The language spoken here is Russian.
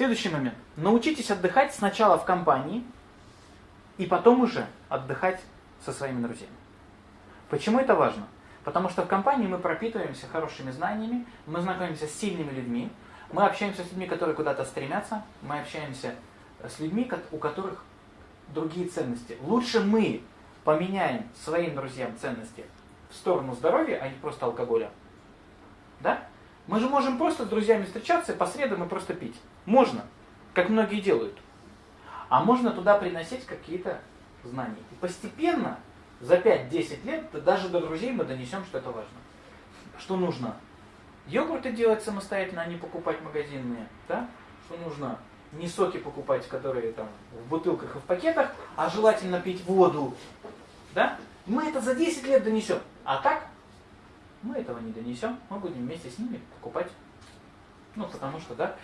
Следующий момент. Научитесь отдыхать сначала в компании, и потом уже отдыхать со своими друзьями. Почему это важно? Потому что в компании мы пропитываемся хорошими знаниями, мы знакомимся с сильными людьми, мы общаемся с людьми, которые куда-то стремятся, мы общаемся с людьми, у которых другие ценности. Лучше мы поменяем своим друзьям ценности в сторону здоровья, а не просто алкоголя. Мы же можем просто с друзьями встречаться по средам и просто пить. Можно, как многие делают. А можно туда приносить какие-то знания. И постепенно, за 5-10 лет, даже до друзей мы донесем, что это важно. Что нужно? Йогурты делать самостоятельно, а не покупать магазинные. Да? Что нужно? Не соки покупать, которые там в бутылках и в пакетах, а желательно пить воду. Да? Мы это за 10 лет донесем. А так этого не донесем, мы будем вместе с ними покупать. Ну, потому что, да,